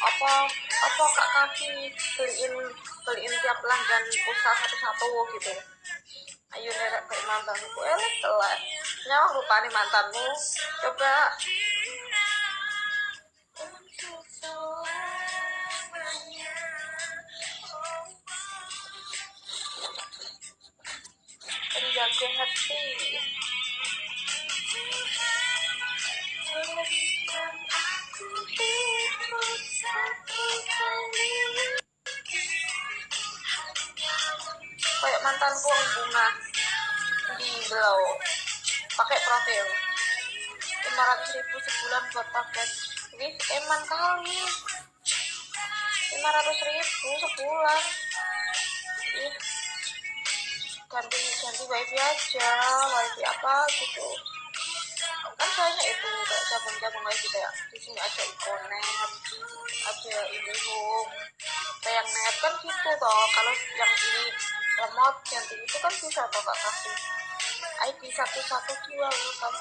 apa apa kak kaki beliin beliin tiap pelanggan pulsa satu satu gitu? Ayo nerek kayak mantanku. Elek telat. Nyawa rupanya mantanmu. Coba. Penjaga hati kayak mantanku yang bunga di belau. Pakai profil. 500 ribu sebulan buat paket. Ini eman kali. 500 ribu sebulan. Ih. Ganti ganti wifi aja wifi apa gitu. Kan soalnya itu kayak cabang-cabang wifi kayak di sini ada ikonet ada IndiHome kayak net kan gitu toh. Kalau yang ini remote ganti itu kan bisa toh kak kasih ID satu satu dua kan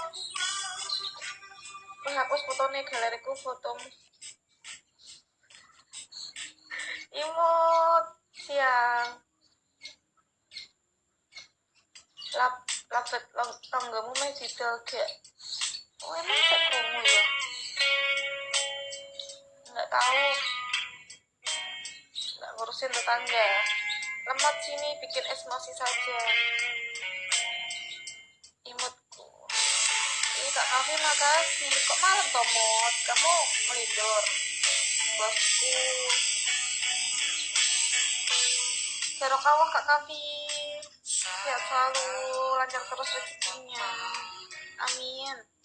menghapus fotonya galeriku foto. Imut siang. Lap lapet tanggamu meh didol gak oh emang kamu ya? Nggak tahu. Nggak ngurusin tetangga lemot sini bikin emosi saja. Imutku. Ini kak Kavi makasih. Kok malam toh mod kamu melindor. Bosku. Serok kawah kak Kavi sehat selalu lancar terus rezekinya. Amin